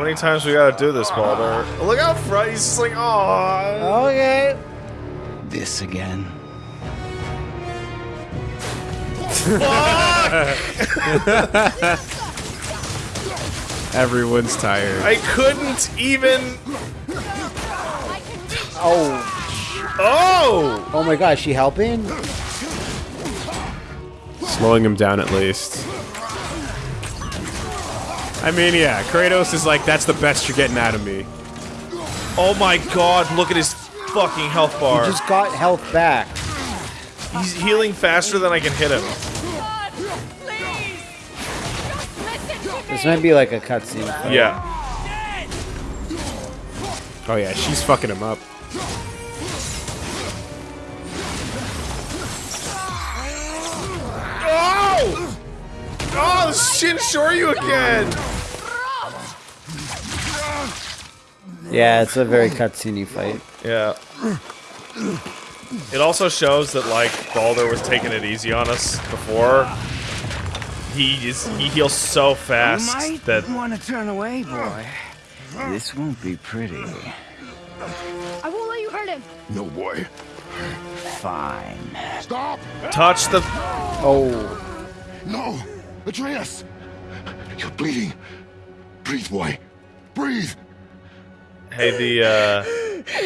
how many times we gotta do this, Baldur? Look out front, he's just like, oh. Okay. This again. Everyone's tired. I couldn't even. Oh. Oh! Oh my god, is she helping? Slowing him down at least. I mean, yeah, Kratos is like, that's the best you're getting out of me. Oh my god, look at his fucking health bar. He just got health back. He's healing faster than I can hit him. God, please! Just listen to me! This might be like a cutscene. Yeah. Oh yeah, she's fucking him up. Oh, Shin Shoryu again! Yeah, it's a very cutscene fight. Yeah. It also shows that like Baldur was taking it easy on us before. He is he heals so fast that Might that want to turn away, boy. This won't be pretty. I won't let you hurt him. No, boy. Fine. Stop! touch the Oh. No! Atreus! You're bleeding. Breathe, boy. Breathe! hey the uh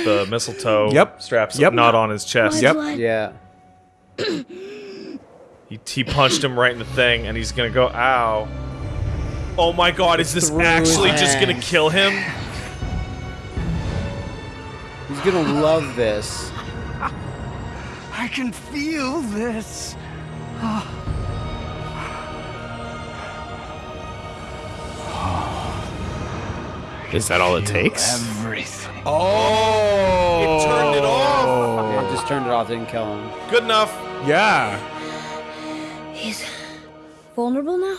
the mistletoe Yep. straps Yep. not on his chest. Yep. Yeah. He, he punched him right in the thing and he's gonna go ow. Oh my god, is this Through his actually just gonna kill him? He's gonna love this. I can feel this. Is that all it takes? Everything. Oh! It turned it off. Yeah, just turned it off, didn't kill him. Good enough. Yeah. He's vulnerable now?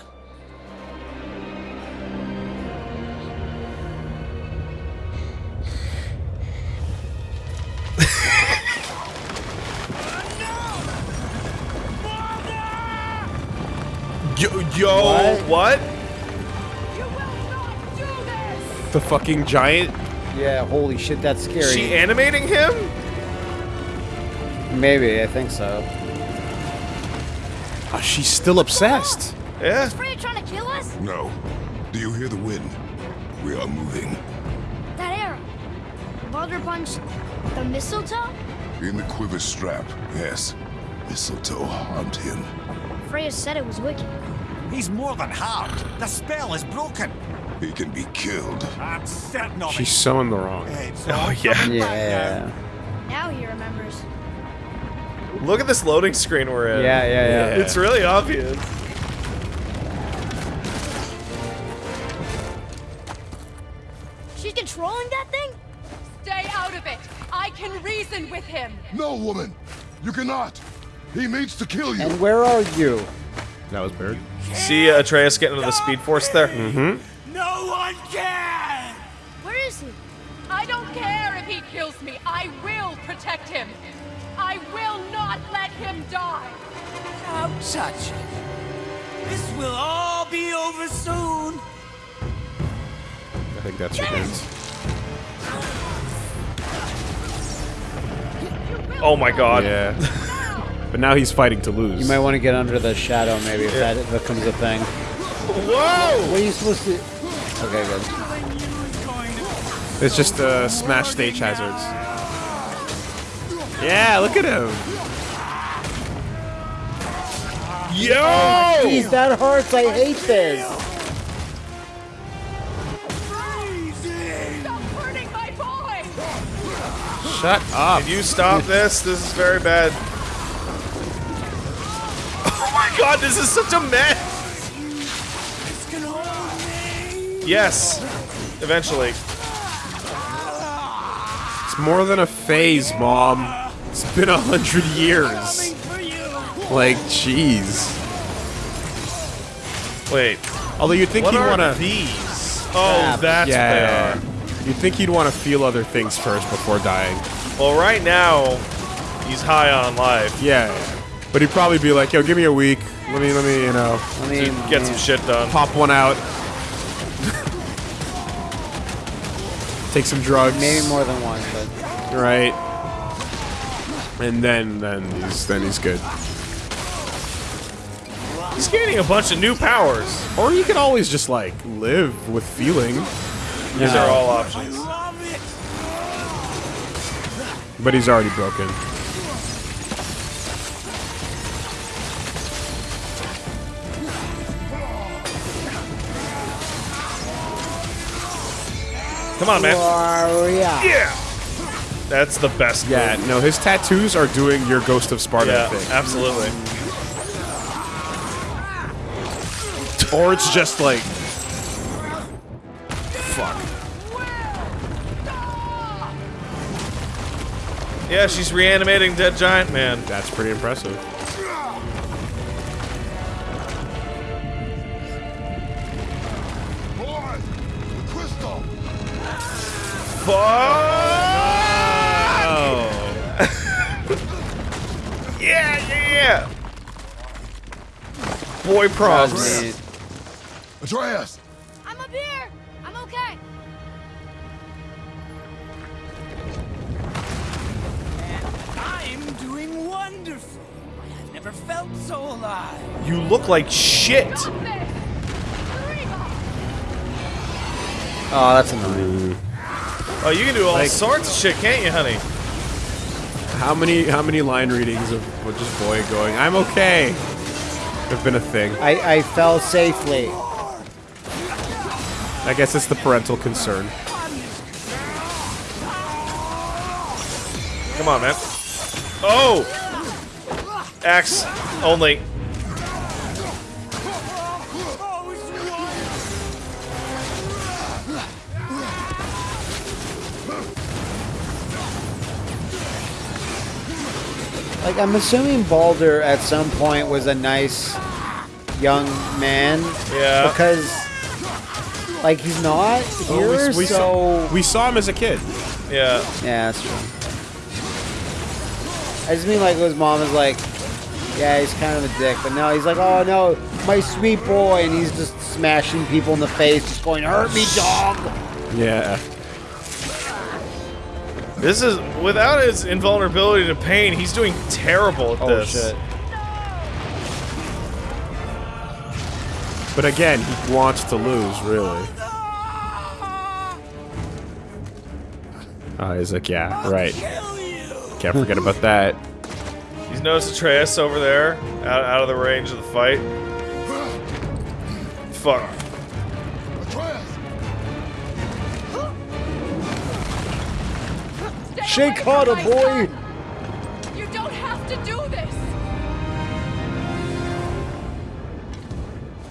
Yo, yo what? You The fucking giant. Yeah, holy shit, that's scary. Is she animating him? Maybe, I think so. Oh, she's still obsessed. Yeah. Freya trying to kill us? No. Do you hear the wind? We are moving. That arrow. Baldur punched the mistletoe? In the quiver strap, yes. Mistletoe harmed him. Freya said it was wicked. He's more than harmed. The spell is broken. He can be killed. I'm certain of She's it. so in the wrong. It's Oh yeah. Yeah. Now he remembers. Look at this loading screen we're in. Yeah, yeah, yeah. It's really obvious. She's controlling that thing? Stay out of it. I can reason with him. No, woman! You cannot! He means to kill you! And where are you? That was Bird. See uh, Atreus getting into the speed force there? Mm-hmm. Protect him. I will not let him die. Don't touch it. This will all be over soon. I think that's your hint. Oh my god. Yeah. but now he's fighting to lose. You might want to get under the shadow, maybe, if that becomes a thing. Whoa! What are you supposed to... Okay, good. It's just uh, smash stage hazards. Yeah, look at him. Yo! Jeez, that hurts. I hate this. Stop hurting my boy. Shut up. Can you stop this? This is very bad. Oh my god, this is such a mess! Yes. Eventually. It's more than a phase, Mom. It's been a hundred years. Like, jeez. Wait. Although you'd think What he'd want to. these? Oh, that's yeah. what they are. You'd think he'd want to feel other things first before dying. Well, right now, he's high on life. Yeah. But he'd probably be like, "Yo, give me a week. Let me, let me, you know, I mean, Get some shit done. pop one out." take some drugs. Maybe more than one, but Right. And then then he's then he's good. He's gaining a bunch of new powers. Or you can always just like live with feeling. These are all options. But he's already broken. Come on, man. Warrior. Yeah. That's the best. Yeah, move. no, his tattoos are doing your Ghost of Sparta Yeah, thing. absolutely. Or it's just like fuck. Yeah, she's reanimating dead giant man. That's pretty impressive. Boy, the crystal. Oh. Yeah, yeah, yeah. Boy That props. was neat. Atreus, I'm up here. I'm okay. And I'm doing wonderful. I've never felt so alive. You look like shit. Got this. Reba. Oh, that's annoying. Oh, you can do all Like- sorts of shit, can't you, honey? How many how many line readings of just boy going, I'm okay have been a thing. I, I fell safely. I guess it's the parental concern. Come on, man. Oh! Axe only. Like, I'm assuming Baldur at some point was a nice young man. Yeah. Because, like, he's not here, Oh, we, we so. saw, we saw him as a kid. Yeah. Yeah, that's true. I just mean like his mom is like, yeah, he's kind of a dick, but now he's like, oh no, my sweet boy, and he's just smashing people in the face, just going, hurt me, dog. Yeah. This is without his invulnerability to pain, he's doing terrible at Oh this. shit. But again, he wants to lose, really. Oh, he's like, yeah, right. Can't forget about that. He's noticed Atreus over there, out, out of the range of the fight. Fuck. Shake away harder, boy. son. You don't have to do this.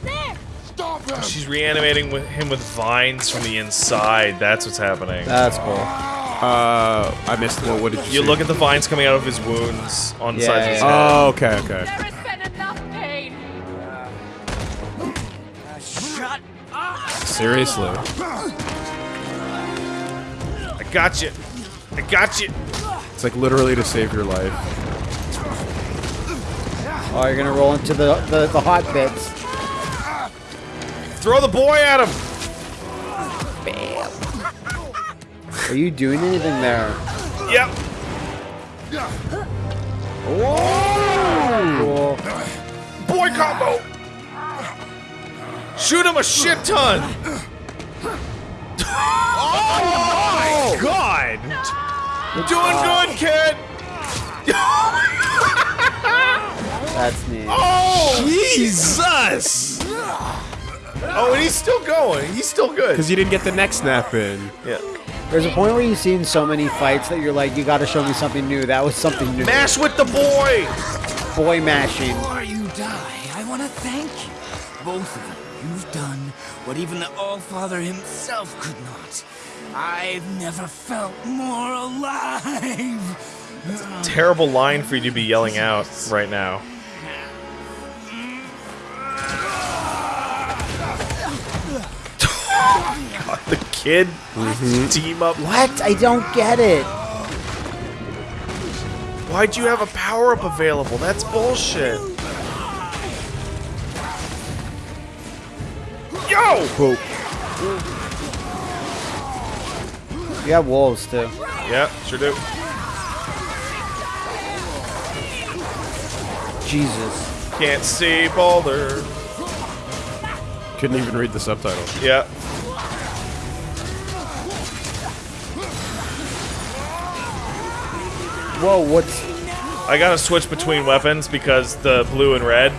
There. Stop him. She's reanimating with him with vines from the inside. That's what's happening. That's cool. Uh, I missed what, what did you You see? look at the vines coming out of his wounds on the Yeah, sides of his yeah. head. Oh, okay, okay. There has been enough pain. Shut up! Seriously. I got you. I got you. It's like literally to save your life. Oh, you're gonna roll into the, the, the hot bits. Throw the boy at him. Bam. Are you doing anything there? Yep. Cool. Boy combo. Shoot him a shit ton. oh my oh. god. Doing oh. good, kid. That's me. Oh. Jesus! Oh, and he's still going. He's still good. Because you didn't get the neck snap in. Yeah. There's a point where you've seen so many fights that you're like, you gotta show me something new. That was something new. Mash with the boy. Boy mashing. Before you die, I want to thank you. Both of you. You've done what even the All-Father himself could not. I've never felt more alive. That's a Terrible line for you to be yelling out right now. God, the kid mm-hmm. team up. What? I don't get it. Why'd you have a power up available? That's bullshit. Yo! You have wolves too. Yeah, sure do. Jesus. Can't see Baldur. Couldn't even read the subtitles. Yeah. Whoa, what's I gotta switch between weapons because the blue and red.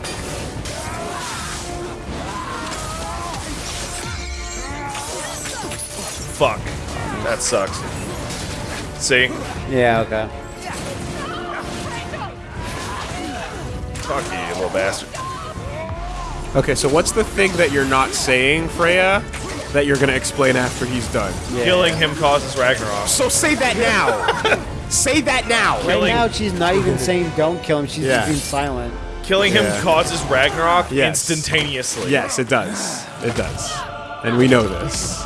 Fuck. That sucks. See? Yeah, okay. Fuck you, you little bastard. Okay, so what's the thing that you're not saying, Freya, that you're gonna explain after he's done? Killing him causes Ragnarok. So say that now. say that now. Right Killing- now she's not even saying don't kill him, she's Yeah. just being silent. Killing him Yeah. causes Ragnarok Yes. instantaneously. Yes, it does. It does. And we know this.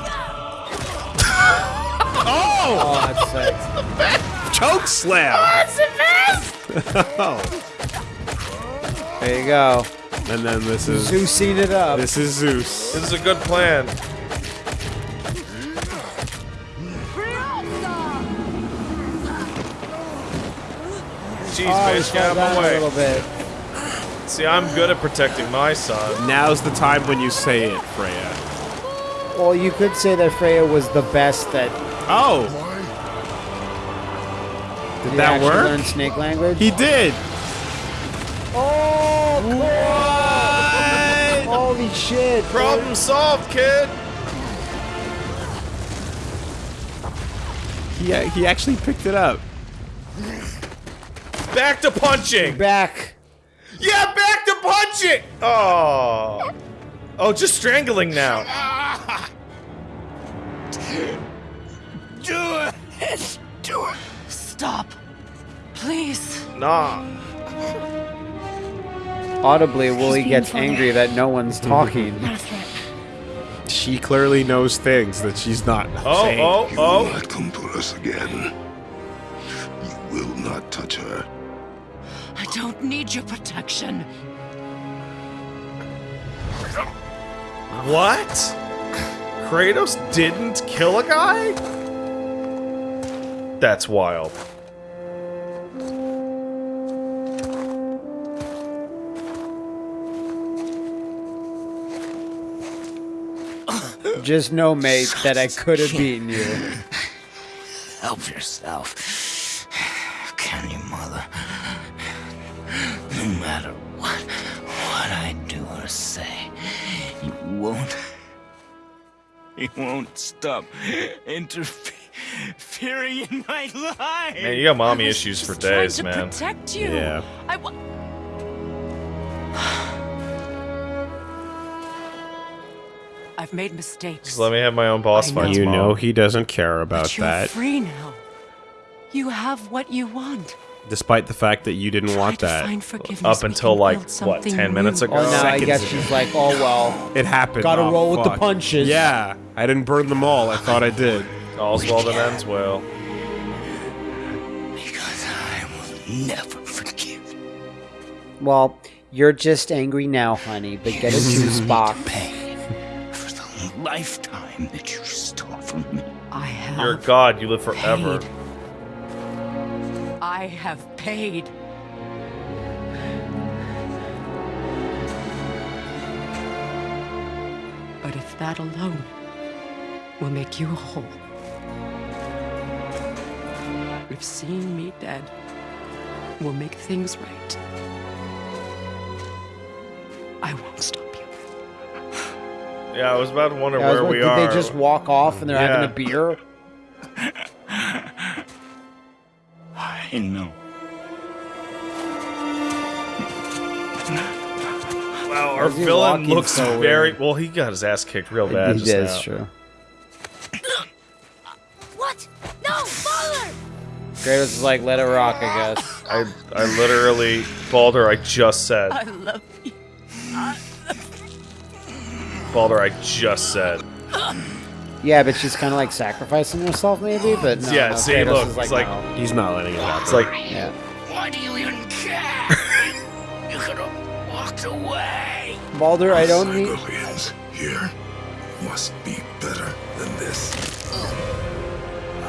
Oh, that's sick. Choke slam. oh. There you go. And then this is Zeusing it up. this is Zeus. This is a good plan. Jeez, oh, bitch, get out of my down a little way. bit. See, I'm good at protecting my son. Now's the time when you say it, Freya. Well, you could say that Freya was the best at. Oh. Did Did that work? Learn snake language. He did. oh, What? holy shit! Problem solved, kid. He, he actually picked it up. Back to punching. Back. Yeah, back to punching. Oh. Oh, just strangling now. Do it! Do it! Stop. Please. Nah. Audibly, Wooly gets funny. angry that no one's mm-hmm. talking. Not a threat. She clearly knows things that she's not Oh, saying. oh, oh. You will oh. not come to us again. You will not touch her. I don't need your protection. What? Kratos didn't kill a guy? That's wild. Just know, mate, that I could have beaten you. Help yourself. Can you, mother? No matter what, what I do or say, you won't. You won't stop interfering in my life. Man, you got mommy issues for days, to man. protect you. Yeah. I wa- I've made mistakes. Just let me have my own boss I know. fights, You Mom. know he doesn't care about but you're that, free now. You have what you want. despite the fact that you didn't Try want to that. find forgiveness. Up until like what, something ten minutes new. ago? Oh, now I guess ago. she's like, oh well. It happened. Gotta Oh, roll with the punches. Yeah, I didn't burn them all. I thought I did. All's well that ends well. Because I will never forgive. Well, you're just angry now, honey, but get a juice box. Pay for the lifetime that you stole from me. I have. You're a god. You live forever. paid. I have paid. But if that alone will make you whole, if seeing me dead will make things right, I won't stop you. Yeah, I was about to wonder I was where like, we did are. they just walk off and they're having a beer? I know. Wow, our Why is he villain looks so very well. He got his ass kicked real bad He just did, now. true. Kratos is like, let it rock, I guess. I, I literally, Baldur, I just said. I love you. Baldur, I just said. Yeah, but she's kind of like sacrificing herself, maybe. But no, Yeah, no, see, Kratos look, is it's like, like- no. He's not letting it happen. It's like, yeah. Why do you even care? you could have walked away. Baldur, I don't need. Targaryens here must be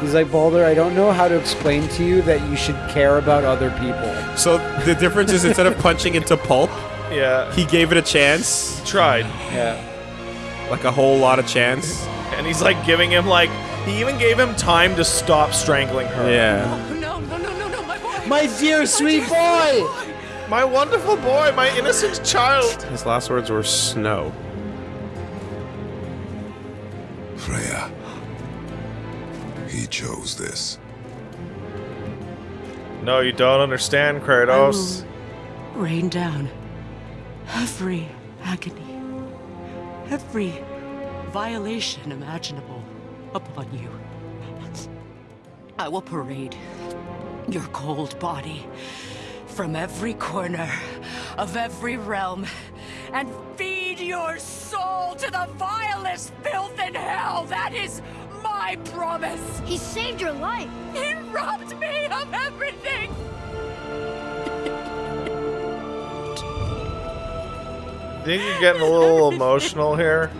He's like, Baldur, I don't know how to explain to you that you should care about other people. So the difference is instead of punching into pulp, Yeah, he gave it a chance, He tried. Yeah. like a whole lot of chance. And he's like giving him like he even gave him time to stop strangling her. Yeah. No, no, no, no, no, my boy. My dear sweet boy! My wonderful boy, my innocent child. His last words were snow. Freya. He chose this. No, you don't understand, Kratos. Rain down every agony, every violation imaginable upon you. I will parade your cold body from every corner of every realm and feed your soul to the vilest filth in hell. That is my promise. He saved your life. He robbed me of everything. Think you're getting a little emotional here?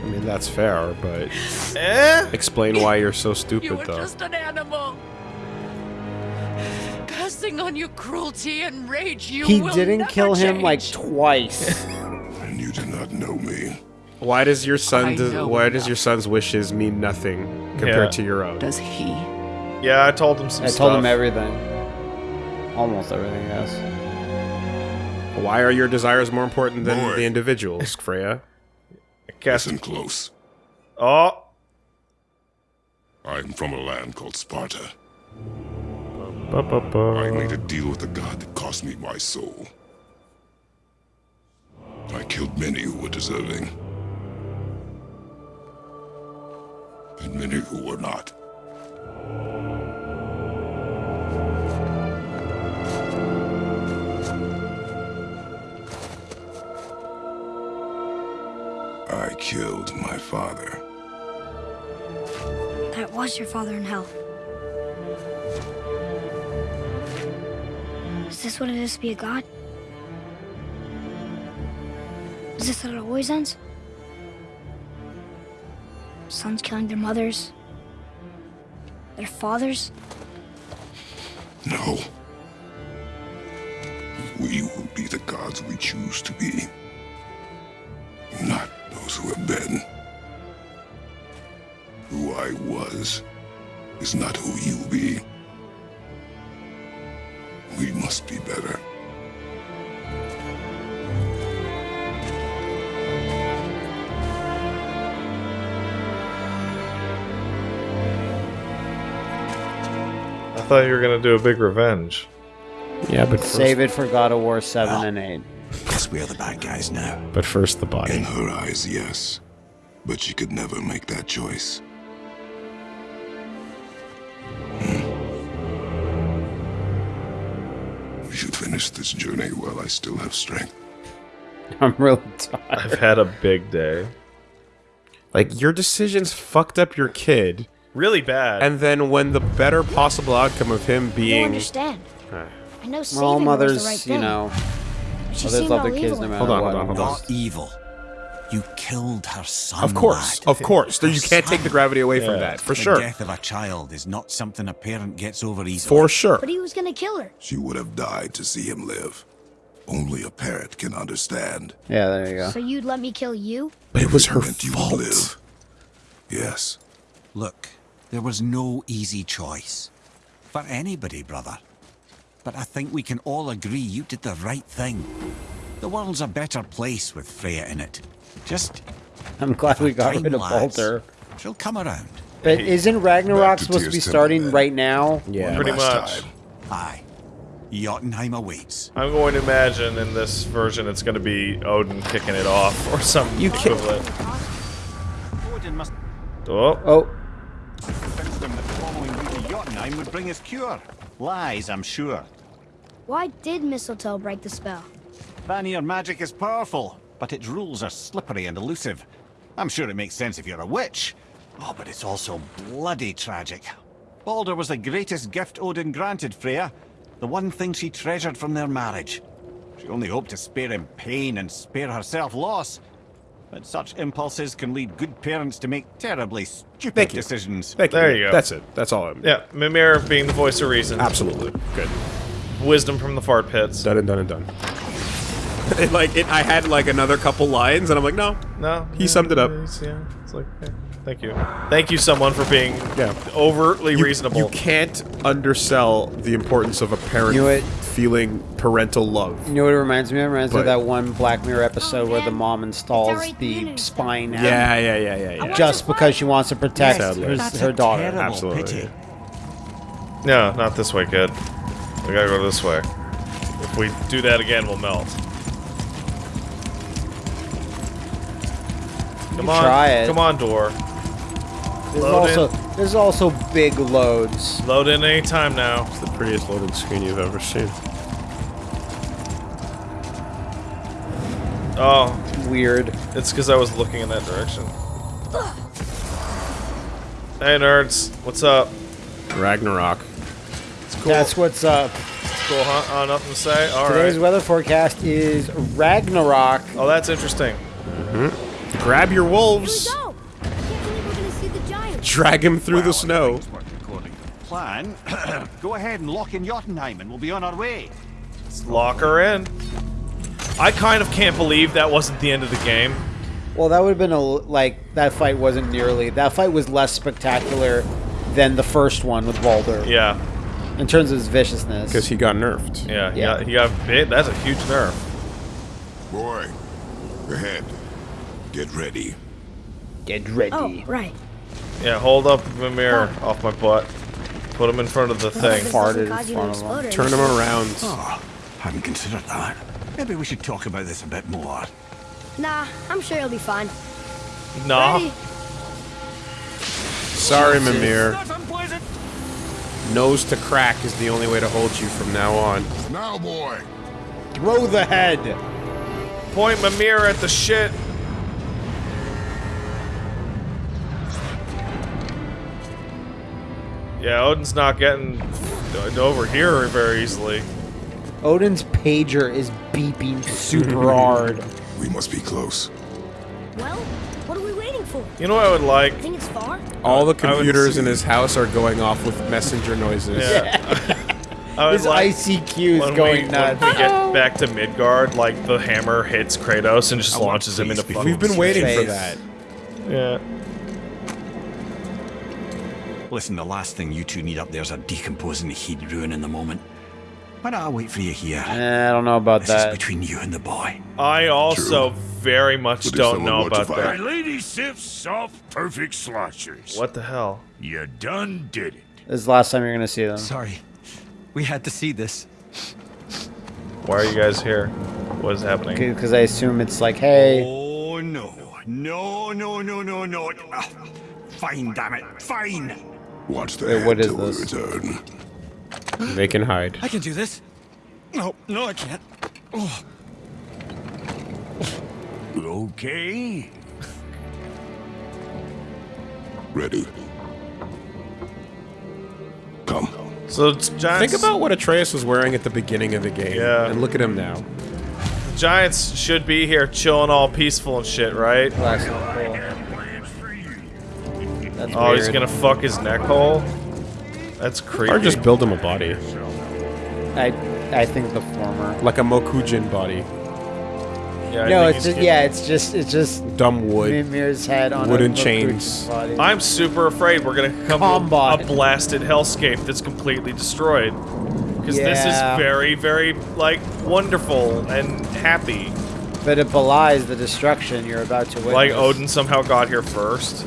I mean, that's fair, but Eh? explain why you're so You stupid, were though. just an animal. Passing on your cruelty and rage, you He will didn't never kill him like twice. And you do not know me. Why does your son? Does, know why does your son's wishes mean nothing compared Yeah. to your own? Does he? Yeah, I told him some I stuff. told him everything. Almost everything, yes. Why are your desires more important than Boy. the individuals, Freya? Guess. Listen close. Oh, I'm from a land called Sparta. I Ba-ba-ba. made a deal with a god that cost me my soul. I killed many who were deserving. And many who were not. I killed my father. That was your father in hell. Is this what it is to be a god? Is this how it always ends? Sons killing their mothers? Their fathers? No. We will be the gods we choose to be. Not those who have been. Who I was is not who you be. Thought you were gonna do a big revenge. Yeah, but Save it for God of War 7 and 8. Guess we're the bad guys now. But first, the body. In her eyes, yes. But she could never make that choice. Hmm. We should finish this journey while I still have strength. I'm really tired. I've had a big day. Like your decisions fucked up your kid, Really bad. and then when the better possible outcome of him I don't being understand. I know saving Well, her was mothers, the right you thing. know, She mothers love all their kids no matter Hold on, what. hold on, hold on. Not evil. You killed her son. Of course, lad. of course. There- You can't take the gravity away from that, for the sure. death of a child is not something a parent gets over easily. For sure. But he was gonna kill her. She would have died to see him live. Only a parent can understand. Yeah, there you go. So you'd let me kill you? But it was her Meant you fault. live. Yes. Look, there was no easy choice. For anybody, brother. But I think we can all agree you did the right thing. The world's a better place with Freya in it. Just I'm glad we got rid of lads. Baldur. She'll come around. But isn't Ragnarok to supposed to be starting right now? Yeah. Pretty much. time. Aye. Jotunheim awaits. I'm going to imagine in this version it's going to be Odin kicking it off or some You can't- equivalent. Odin must Oh, Oh, convince them that following you to Jotunheim would bring us cure. Lies, I'm sure. Why did mistletoe break the spell? Vanir magic is powerful, but its rules are slippery and elusive. I'm sure it makes sense if you're a witch. Oh, but it's also bloody tragic. Baldur was the greatest gift Odin granted Freya, the one thing she treasured from their marriage. She only hoped to spare him pain and spare herself loss. But such impulses can lead good parents to make terribly stupid Thank you. decisions. Thank There you go. That's it. That's all I'm. Yeah, Mimir being the voice of reason. Absolutely. Good. Wisdom from the fart pits. Done and done and done. It, like it, I had like another couple lines, and I'm like, no, No, He summed it up. it's- Yeah, it's like, yeah. thank you, thank you, someone for being Yeah. overtly you, reasonable. You can't undersell the importance of a parent You know what? Feeling parental love. You know what it reminds me of? It reminds me of that one Black Mirror episode where the mom installs the spine. Yeah, yeah, yeah, yeah, yeah. just because she wants to protect Yes, her, her daughter. Absolutely. pity. No, not this way, kid. We gotta go this way. If we do that again, we'll melt. Come on, try it. come on, door. There's Load in. also there's also big loads. Load in any time now. It's the prettiest loading screen you've ever seen. Oh, Weird. it's because I was looking in that direction. Hey, nerds, what's up? Ragnarok. It's cool. That's what's up. cool, huh? Oh, nothing to say. All right. Today's weather forecast is Ragnarok. Oh, that's interesting. Hmm. Grab your Here we wolves. Drag him through Well, the snow. things work according to plan, go ahead and lock in Jotunheim and we'll be on our way. Let's Lock her in. I kind of can't believe that wasn't the end of the game. Well, that would have been a like that fight wasn't nearly that fight was less spectacular than the first one with Baldur Yeah, in terms of his viciousness. Because he got nerfed. yeah, he Yeah. got, he got bit. That's a huge nerf. Boy, ahead. Get ready. Get ready. Oh, right. Yeah, hold up Mimir off my butt. Put him in front of the This thing. farted in cause you to front of explode or Turn him around. Oh, hadn't considered that. Maybe we should talk about this a bit more. Nah, I'm sure you'll be fine. Nah. Ready? Sorry, Mimir. Not. Nose to crack is the only way to hold you from now on. Now, boy. Throw the head. Point Mimir at the shit. Yeah, Odin's not getting over here very easily. Odin's pager is beeping super hard. We must be close. Well, what are we waiting for? You know what I would like? Think it's far? All the computers in his house are going off with messenger noises. Yeah. I would His like ICQ is when going we, nuts. When we get back to Midgard, like the hammer hits Kratos and just I want launches him into be- fucking We've been waiting for that. Yeah. Listen, the last thing you two need up there's a decomposing heat ruin in the moment. Why don't I wait for you here? Eh, I don't know about This this is between you and the boy. I also True. very much But don't know about fight- that. lady sips soft, perfect sloshers. What the hell? You done did it. This is the last time you're gonna see them. Sorry. We had to see this. Why are you guys here? What is happening? Because I assume it's like, hey, Oh no. No, no, no, no, no. Ah, fine, damn it. Fine. Watch the Wait, what is this? return. They can hide. I can do this. No, no, I can't. Oh, Okay. Ready. Come. So it's giants. Think about what Atreus was wearing at the beginning of the game. Yeah. And look at him now. The giants should be here chilling all peaceful and shit, right? that's cool. That's Oh, weird. he's gonna fuck his neck hole. That's creepy. Or just build him a body. I, I think the former. Like a Mokujin body. Yeah, no, it's he's just yeah, it's just it's just Dumb wood. Mimir's head on Wooden a chains. Body. I'm super afraid we're gonna come Combot. to a blasted hellscape that's completely destroyed. Because this is very, very like wonderful and happy. but it belies the destruction you're about to witness. Like Odin somehow got here first.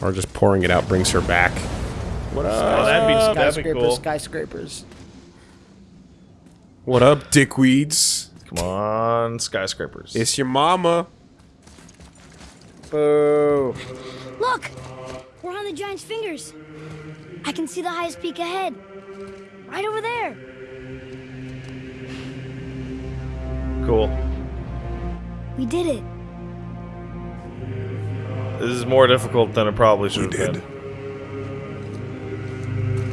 Or just pouring it out brings her back. What up? Oh, that'd be that'd be skyscrapers, cool. skyscrapers. What up, dickweeds? Come on, skyscrapers. It's your mama. Boo. Look! We're on the giant's fingers. I can see the highest peak ahead. Right over there. cool. We did it. This is more difficult than it probably should we have did. been.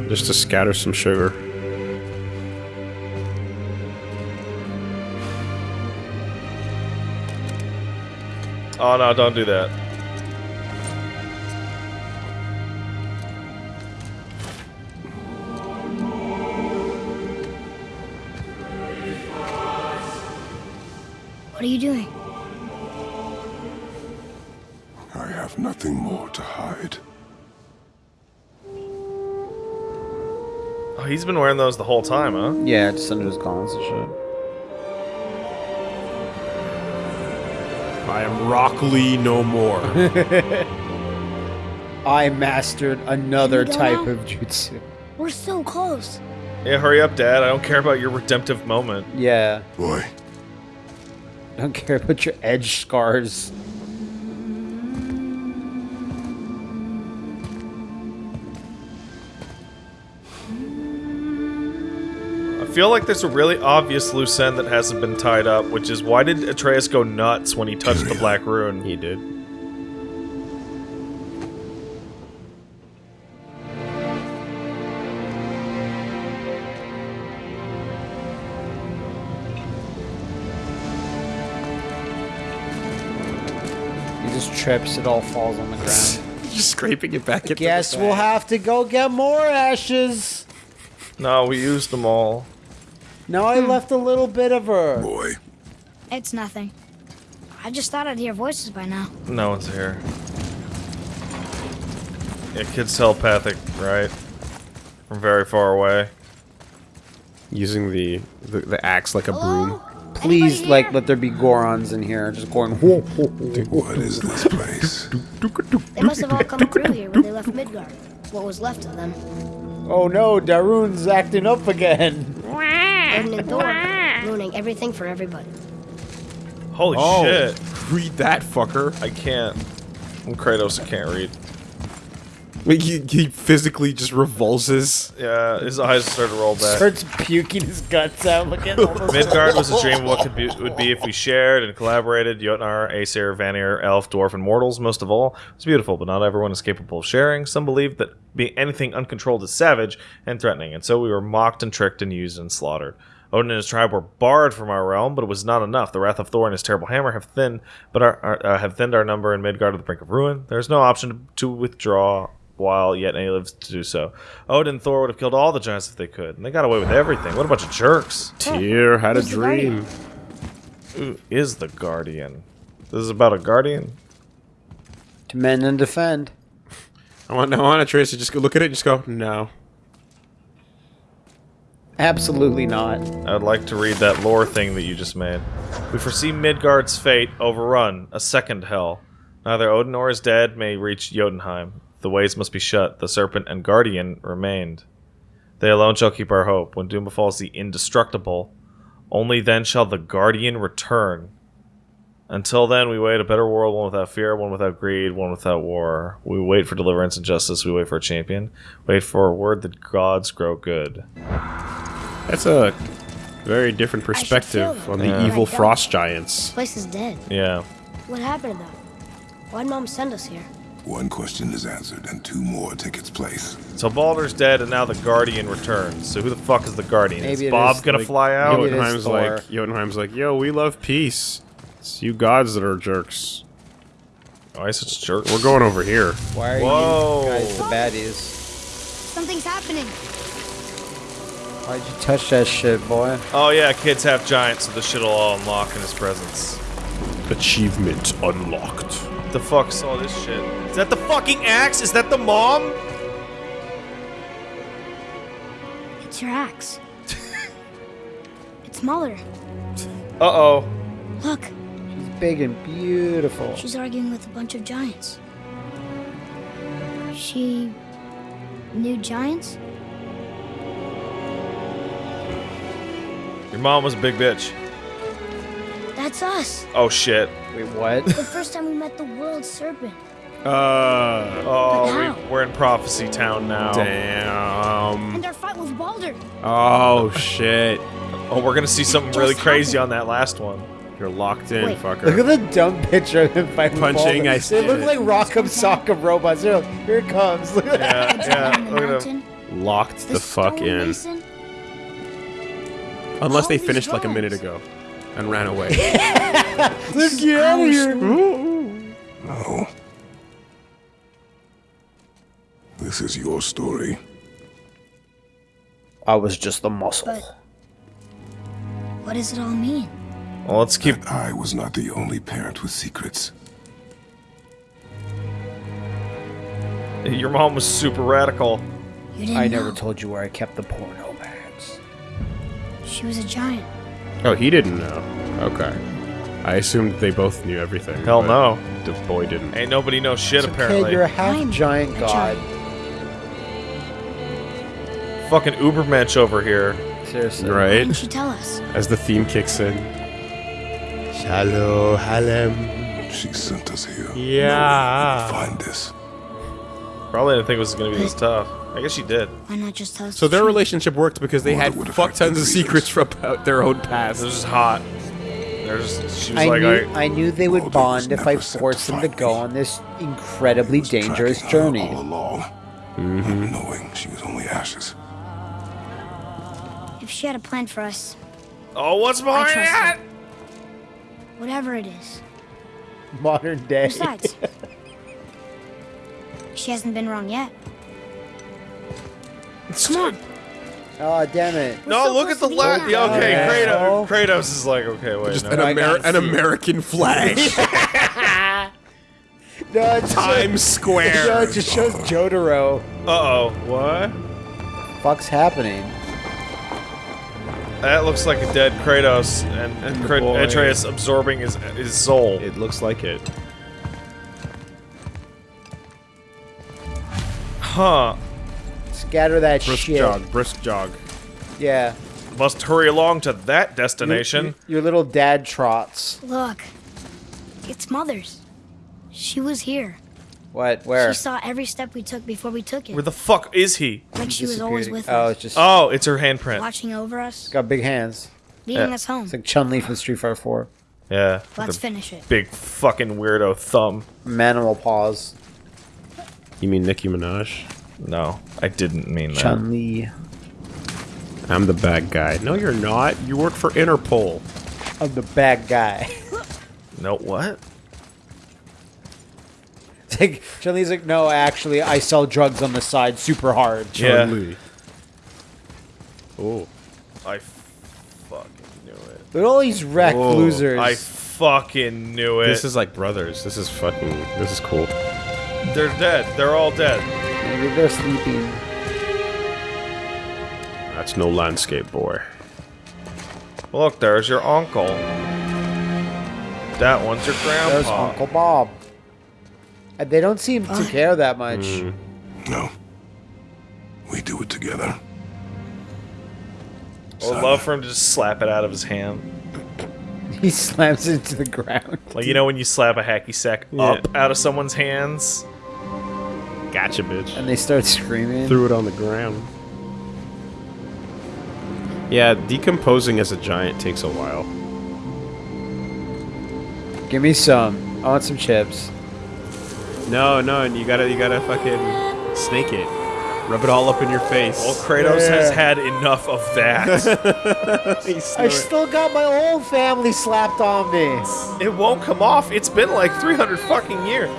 Just to scatter some sugar. Oh no, don't do that. He's been wearing those the whole time, huh? Yeah, just under his gauntlets and shit. I am Rock Lee no more. I mastered another Can we go type now? of jutsu. We're so close. Yeah, hurry up, Dad. I don't care about your redemptive moment. Yeah. Boy, I don't care about your edge scars. Feel like there's a really obvious loose end that hasn't been tied up, which is why did Atreus go nuts when he touched the Black Rune? he did. He just trips, it all falls on the ground. Just scraping it back into Guess the we'll have to go get more ashes. No, we used them all. Now I hmm. left a little bit of her. boy, It's nothing. I just thought I'd hear voices by now. No one's here. Yeah, kid's telepathic, right? From very far away. Using the, the the axe like a broom. Please, like, let there be Gorons in here, just going. Whoa, whoa, whoa, whoa. what is this place? They must have all come through here when they left Midgard. What was left of them. Oh no, Darun's acting up again. Odin and Thor, ruining everything for everybody. Holy Oh, shit. read that fucker. I can't. I'm Kratos, I can't read. Like, he, he physically just revulses. Yeah, his eyes start to roll back. Starts puking his guts out. Look at Midgard was a dream of what could be, would be if we shared and collaborated. Jotnar, Aesir, Vanir, Elf, Dwarf, and Mortals, most of all. It's beautiful, but not everyone is capable of sharing. Some believe that being anything uncontrolled is savage and threatening, and so we were mocked and tricked and used and slaughtered. Odin and his tribe were barred from our realm, but it was not enough. The wrath of Thor and his terrible hammer have thinned, but our, our, uh, have thinned our number in Midgard to the brink of ruin. There is no option to, to withdraw while yet any lives to do so. Odin and Thor would have killed all the giants if they could, and they got away with everything. What a bunch of jerks! Tyr had a Who's the dream. Who is the Guardian? This is about a Guardian? To mend and defend. I want, I want Atreus to just go look at it and just go, no. Absolutely not. I would like to read that lore thing that you just made. We foresee Midgard's fate overrun, a second hell. Neither Odin nor his dead may reach Jotunheim. The ways must be shut. The serpent and guardian remained. They alone shall keep our hope. When doom befalls the indestructible, only then shall the guardian return. Until then, we wait a better world, one without fear, one without greed, one without war. We wait for deliverance and justice. We wait for a champion. Wait for a word that gods grow good. That's a very different perspective on the Yeah. evil frost giants. This place is dead. Yeah. What happened to them? Why'd Mom send us here? One question is answered, and two more take its place. So Baldur's dead, and now the Guardian returns. So who the fuck is the Guardian? Maybe is it Bob is, gonna like, fly out? maybe it is Jotunheim's like, Jotunheim's like, yo, we love peace. It's you gods that are jerks. Oh, Why is such a jerk? We're going over here. Why are Whoa. you guys the baddies? Something's happening. Why'd you touch that shit, boy? Oh yeah, kids half giant, so this shit'll all unlock in his presence. Achievement unlocked. What the fuck saw this shit? Is that the fucking axe? Is that the mom? It's your axe. it's smaller. Uh oh. Look, She's big and beautiful. she's arguing with a bunch of giants. She knew giants? Your mom was a big bitch. That's us. Oh shit. Wait, what? The first time we met the world serpent. Uh, Oh, we, we're in Prophecy Town now. damn. And our fight with Baldur. Oh, shit. Oh, we're gonna see something Just really crazy on that last one. You're locked in, Wait. fucker. Look at the dumb picture of him fighting Punching, Baldur. I see They look it. like Rock'em Sock'em robots. They're like, here it comes. Look at that. Yeah, yeah. Down in the Look at him. Locked the, fuck in. stonemason. Unless they all these finished like a minute ago and ran away. Let's get out of here. No. This is your story. I was just the muscle. But what does it all mean? Well, let's keep. That I was not the only parent with secrets. Your mom was super radical. You didn't I know. never told you where I kept the porno bags. She was a giant. Oh, he didn't know. Okay. I assumed they both knew everything. Hell no. The boy didn't. Ain't nobody knows shit So, apparently. Kid, you're a half I'm giant a god. Fucking Ubermensch over here. Seriously. Why Right? didn't she tell us? As the theme kicks in. Shalom Halem. She sent us here. Yeah. Find this. Probably didn't think it was gonna be this tough. I guess she did. Why not just tell us? So the their truth? relationship worked because they Well, had fuck tons of secrets from about their own past. This is hot. They're just. She was I like, knew, I, I knew they would Walden bond if I forced them to go on this incredibly dangerous journey. all along, Mm-hmm. not knowing she was only ashes. If she had a plan for us, oh, what's I behind trust that? Whatever it is. Modern day. Besides, she hasn't been wrong yet. Come on. Oh damn it! No, look at the supposed left. now. Yeah, okay, Yeah. Kratos. Kratos is like, okay, wait. Just no. an, I Amer- an. American flag. No, it just Times No, Square. it just shows Jotaro. Uh oh, what? Fuck's happening? That looks like a dead Kratos and, And the boy. Atreus absorbing his his soul. It looks like it. Huh. Scatter that Brisk shit. jog. Brisk jog. Yeah. Must hurry along to that destination. your- your little dad trots. Look. It's Mother's. She was here. What? Where? She saw every step we took before we took it. Where the fuck is he? like she was always with us. Oh, us, it's just Oh, it's her handprint. watching over us, got big hands. leading Yeah. us home. It's like Chun Li from Street Fighter 4. Yeah. Let's finish it. Big fucking weirdo thumb. Manimal paws. You mean Nicki Minaj? No, I didn't mean that. Chun Li. I'm the bad guy. No, you're not. You work for Interpol. I'm the bad guy. No, what? It's like Chun Li's like, no, actually, I sell drugs on the side super hard. Yeah. Chun-Li. Oh. I fucking knew it. Look at all these wrecked Whoa, oh. losers. I fucking knew it. This is like brothers. This is fucking. This is cool. They're dead. They're all dead. Maybe they're sleeping. That's no landscape, boy. Look, there's your uncle. That one's your grandpa. There's Uncle Bob. And they don't seem to care that much. Mm. No. We do it together. I would love for him to just slap it out of his hand. He slams it into the ground. Like, you know when you slap a hacky sack Yeah. up out of someone's hands? Gotcha, bitch. And they start screaming. Threw it on the ground. Yeah, decomposing as a giant takes a while. Give me some. I want some chips. No, no, and you gotta, you gotta fucking snake it. Rub it all up in your face. Well, Kratos has had enough of that. I still got my whole family slapped on me. it won't come off. It's been like 300 fucking years.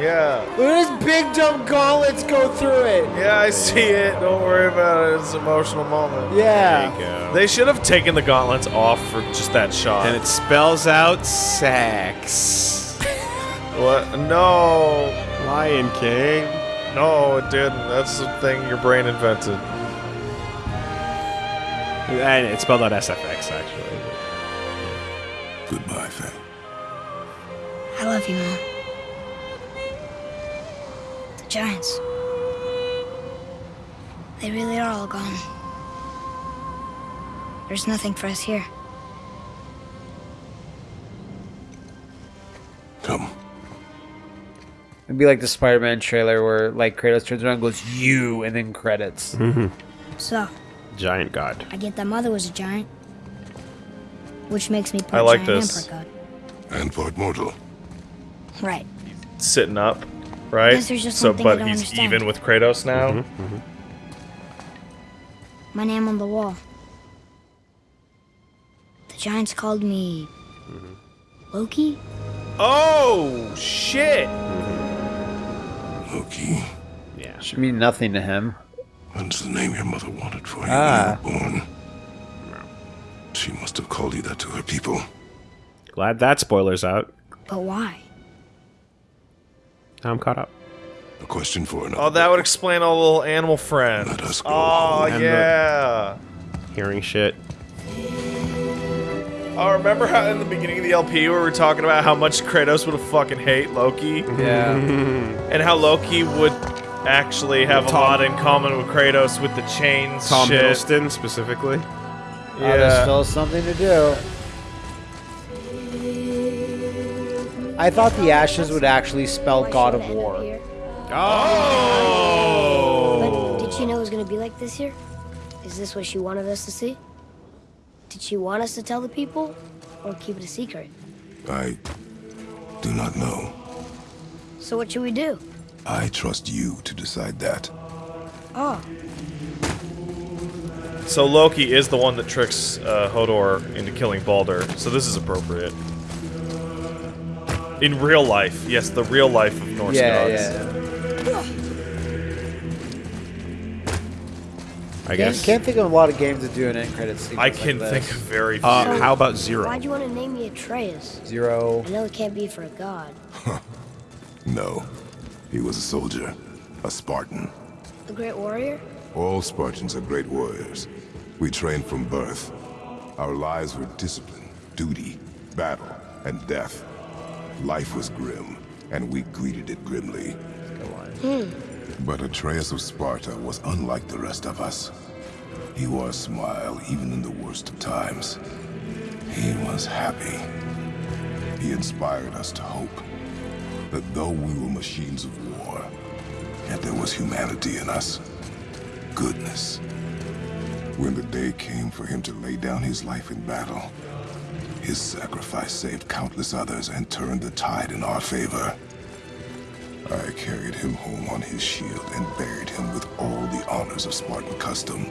Yeah. Look at his big dumb gauntlets go through it. Yeah, I see it. Don't worry about it. It's an emotional moment. Yeah. They should have taken the gauntlets off for just that shot. and it spells out sex. what? No. Lion King. No, it didn't. That's the thing your brain invented. And it spelled out SFX actually. Goodbye, Faye. I love you, Mom. The Giants. They really are all gone. There's nothing for us here. Come. It'd be like the Spider-Man trailer where like Kratos turns around and goes, "You," and then credits. Mm-hmm. So, Giant God. I get that Mother was a giant. Which makes me part I like giant this. and part And part mortal. god. Right. Sitting up, right? Just so, one thing I but he's understand. even with Kratos now. Mm-hmm. My name on the wall. The giants called me Loki. Oh shit! Loki. Yeah. Should mean nothing to him. That's the name your mother wanted for you Ah. when you were born. She must have called you that to her people. Glad that spoiler's out. But why? Now I'm caught up. A question for another. Oh, that would explain all the little animal friends. Let us go. Oh And yeah. Hearing shit. Oh, remember how in the beginning of the LP we were talking about how much Kratos would fucking hate Loki? Yeah. And how Loki would actually have a lot in common with Kratos with the chains Tom shit. Hiddleston specifically. Oh, there's Yeah. still something to do. I thought the ashes would actually spell God of it end up War. Oh. But did she know it was going to be like this here? Is this what she wanted us to see? Did she want us to tell the people or keep it a secret? I do not know. So what should we do? I trust you to decide that. Oh, So Loki is the one that tricks uh, Hodor into killing Baldur. So this is appropriate. In real life, yes, the real life of Norse Yeah, gods. yeah. I Can't, guess. can't think of a lot of games that do an end credit sequence I can like think of very few. Uh, how about Zero? why'd you want to name me Atreus? Zero. I know it can't be for a god. No. He was a soldier. A Spartan. A great warrior? All Spartans are great warriors. We trained from birth. Our lives were discipline, duty, battle, and death. Life was grim, and we greeted it grimly. Hmm. But Atreus of Sparta was unlike the rest of us. He wore a smile even in the worst of times. He was happy. He inspired us to hope that though we were machines of war, yet there was humanity in us. Goodness. When the day came for him to lay down his life in battle, his sacrifice saved countless others and turned the tide in our favor. I carried him home on his shield and buried him with all the honors of Spartan custom.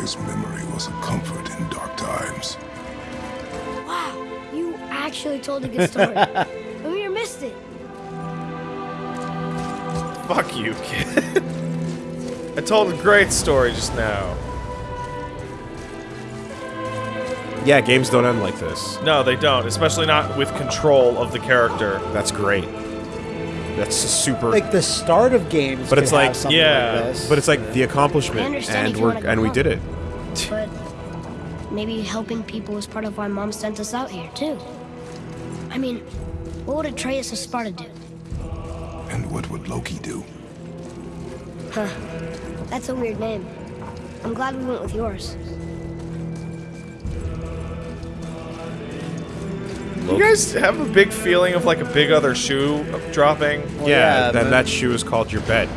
His memory was a comfort in dark times. Wow, you actually told a good story. Amir missed it. Fuck you, kid. I told a great story just now. Yeah, games don't end like this. No, they don't, especially not with control of the character. That's great. That's a super. Like the start of games, but it's could like something yeah, like this. but it's like the accomplishment, and we're and we did it. But maybe helping people was part of why Mom sent us out here, too. I mean, what would Atreus of Sparta do? And what would Loki do? Huh. That's a weird name. I'm glad we went with yours. You guys have a big feeling of like a big other shoe dropping. Well, yeah, yeah, then that shoe is called your bed.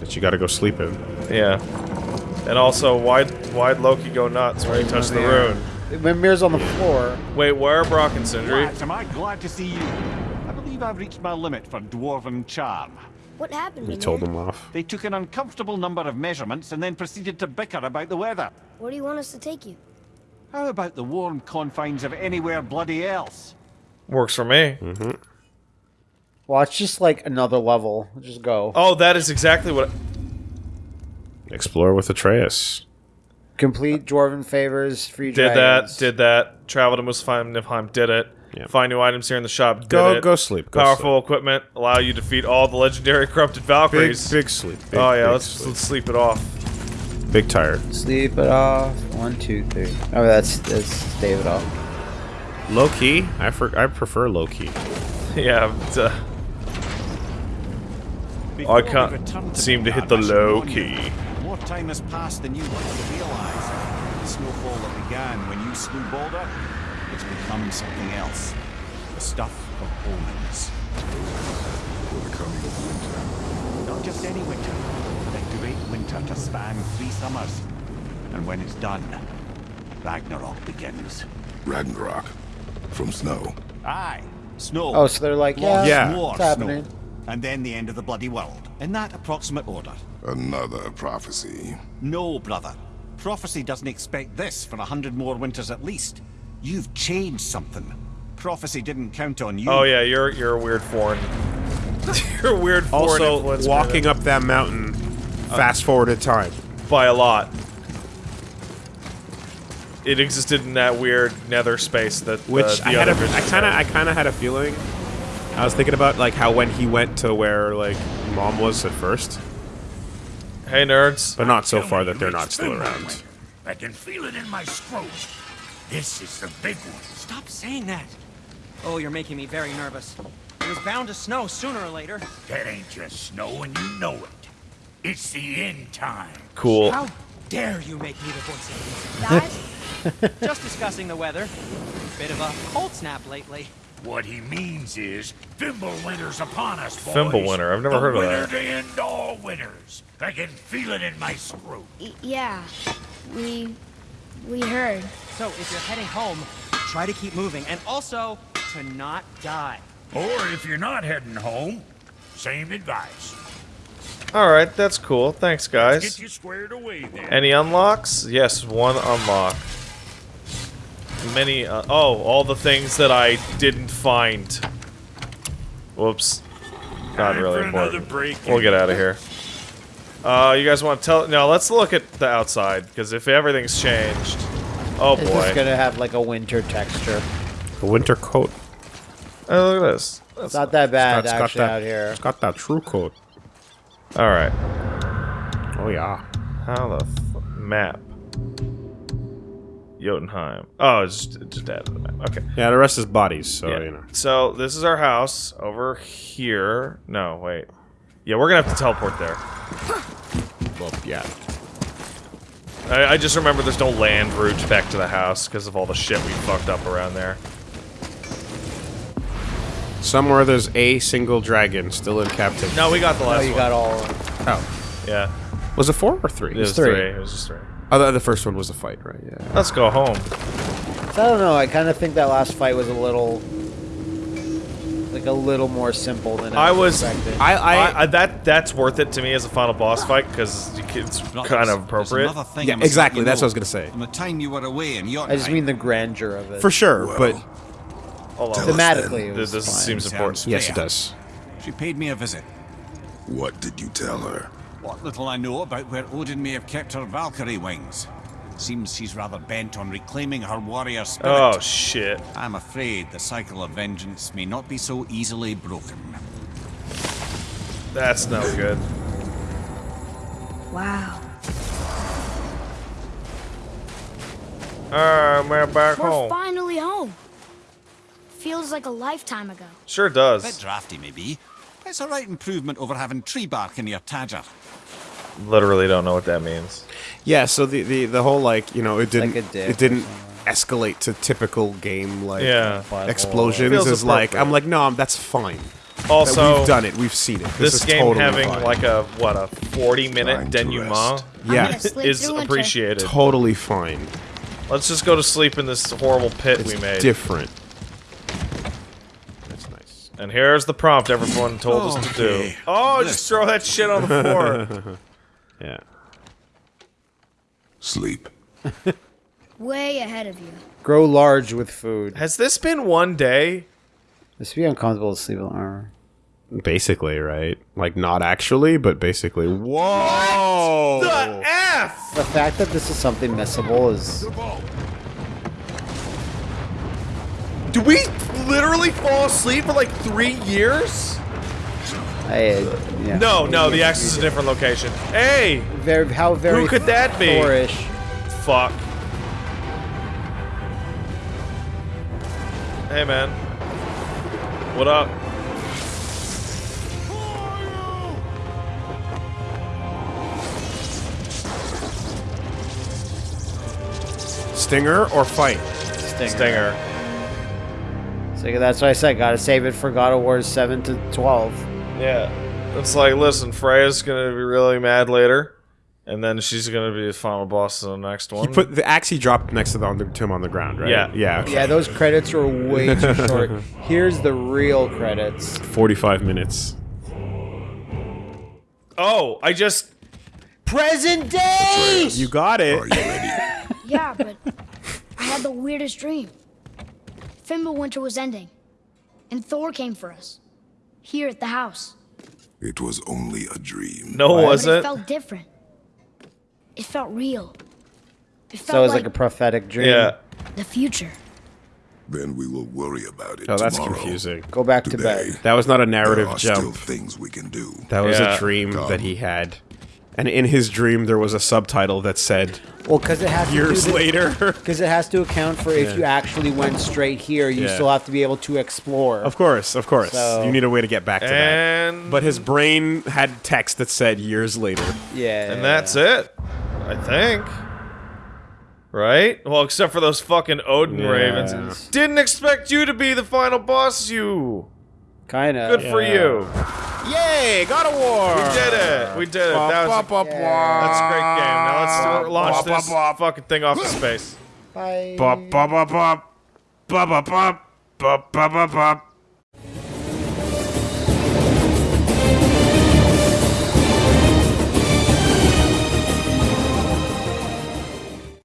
That you got to go sleep in. Yeah. And also, why'd, why'd Loki go nuts when he touched the Mimir. rune? Mimir's on the floor. Wait, where are Brok and Sindri? Lads, am I glad to see you? I believe I've reached my limit for dwarven charm. What happened, He Mimir? told him off. They took an uncomfortable number of measurements and then proceeded to bicker about the weather. Where do you want us to take you? How about the warm confines of anywhere bloody else? Works for me. Mm-hmm. Well, it's just like another level. Just go. Oh, that is exactly what. Explore with Atreus. Complete dwarven favors, free Did dragons. that, did that. Travel to Muspelheim, Niflheim, did it. Yeah. Find new items here in the shop, did Go- it. go sleep, go Powerful equipment, allow you to defeat all the legendary corrupted Big, Valkyries. big sleep. Oh, big, oh yeah, big let's, sleep. let's sleep it off. Big tire. Sleep it off. One, two, three. Oh, that's that's David off. Low key. I for, I prefer low key. yeah, but, uh, I can't return seem to hit the low key. More time has passed than you like to realize. The snowfall that began when you slew Baldur, it's become something else. The stuff of omens. For the coming of winter. Not just any winter, the great winter to span three summers. And when it's done, Ragnarok begins. Ragnarok. From snow. Aye, snow. Oh, so they're like, yeah, Yeah. more it's happening. snow. And then the end of the bloody world. In that approximate order. Another prophecy. No, brother. Prophecy doesn't expect this for a hundred more winters at least. You've changed something. Prophecy didn't count on you. Oh yeah, you're you're a weird foreign. you're a weird foreign Also, walking up that mountain, fast forward in time. by a lot. It existed in that weird nether space that Which uh, the I had a, other I visions kind of, had. I kind of had a feeling. I was thinking about like how when he went to where like mom was at first, Hey nerds. but not so far that they're not still around. I can feel it in my scrotum. This is the big one. Stop saying that. Oh, you're making me very nervous. It was bound to snow sooner or later. That ain't just snow and you know it. It's the end time. Cool. How dare you make me the voice of reason? Guys, just discussing the weather. Bit of a cold snap lately. What he means is, Thimble Fimbulwinter's upon us, boys. Fimbulwinter, I've never the heard of winter that. to end all winters. I can feel it in my scrotum. Y- yeah, we we heard. So if you're heading home, try to keep moving, and also to not die. Or if you're not heading home, same advice. All right, that's cool. Thanks, guys. Get you squared away then. Any unlocks? Yes, one unlock. Many. Uh, oh, all the things that I didn't find. Whoops. Not Time really important. break. We'll get out of here. Uh, you guys want to tell? No, let's look at the outside because if everything's changed, oh It's just boy. gonna have like a winter texture. A winter coat. Oh, look at this. It's not that bad It's got actually that, out here. It's got that true coat. All right. Oh yeah. How the f- map? Jotunheim. Oh, it's just, just added to the map. Okay. Yeah, the rest is bodies, so Yeah. you know. So this is our house over here. No, wait. Yeah, we're gonna have to teleport there. Well, yeah. I, I just remember there's no land route back to the house because of all the shit we fucked up around there. Somewhere there's a single dragon still in captivity. No, we got the Oh, last you one. got all. Oh. Yeah, Was it four or three? it was three. three. It was just three. Oh, the, the first one was a fight, right? Yeah. Let's go home. I don't know. I kind of think that last fight was a little, like a little more simple than I, I was. expected. I, I, I, I that that's worth it to me as a final boss fight because it's kind of appropriate. another thing Yeah, I must let exactly, that's know. what I was gonna say. From the time you were away in I just mean the grandeur of it. for sure, but Oh, Hold on. Thematically, it This, this fine. seems important. Sounds yes, it does. She paid me a visit. What did you tell her? What little I know about where Odin may have kept her Valkyrie wings. Seems she's rather bent on reclaiming her warrior spirit. Oh shit. I'm afraid the cycle of vengeance may not be so easily broken. That's no good. Wow. Alright, we're back We're home. finally home. Feels like a lifetime ago. Sure does. Bit does. drafty, maybe. It's a right improvement over having tree bark in your tadger. Literally don't know what that means. Yeah, so the, the, the whole like you know it didn't like a it didn't escalate to typical game like Yeah. explosions is like. I'm like no I'm, that's fine. That Also, we've done it, we've seen it. This, this is game totally having fine. like a what a 40 minute denouement rest. I'm yeah is appreciated. totally fine. Let's just go to sleep in this horrible pit It's we made. different. That's nice. and here's the prompt everyone told us to do. Oh, just throw that shit on the floor. Yeah. Sleep. Way ahead of you. Grow large with food. Has this been one day? This would be uncomfortable to sleep in armor. Basically, right? Like not actually, but basically. Whoa! The F! The fact that this is something missable is Did we literally fall asleep for like three years? I, uh, yeah. No, no, the X is a different location. Hey! Very, how very Who could that be? Thorish. Fuck. Hey, man. What up? Stinger or fight? Stinger. Stinger. So that's what I said. Gotta save it for God of War 7 to 12. Yeah. It's like, listen, Freya's gonna be really mad later, and then she's gonna be the final boss in the next one. He put the axe he dropped next to, the, on the, to him on the ground, right? Yeah. Yeah. okay. Yeah, those credits were way too short. Here's the real credits. 45 minutes. oh, I just Present day! You got it. Yeah, but I had the weirdest dream. Fimbulwinter was ending, and Thor came for us. Here at the house. It was only a dream. No, was but it it? felt different. It felt real. It felt So it was like, like a prophetic dream. Yeah. the future. Then we will worry about it Oh, that's tomorrow. confusing. Go back to bed. That was not a narrative there are jump. still things we can do. That was Yeah. a dream that he had. And in his dream, there was a subtitle that said, Well, because it has Years do the- later. Because it has to account for if Yeah. you actually went straight here, you Yeah. still have to be able to explore. Of course, of course. So- You need a way to get back to And that. But his brain had text that said years later. Yeah. And that's it. I think. Right? Well, except for those fucking Odin Yeah. Ravens. Didn't expect you to be the final boss, you. Kind of. Good for you. Yay! God of War! We did it. We did it. That was, that's a great game. Now let's launch this fucking thing off to space. Bye. Bop, bop, bop, bop. Bop, bop, bop. Bop, bop, bop, bop.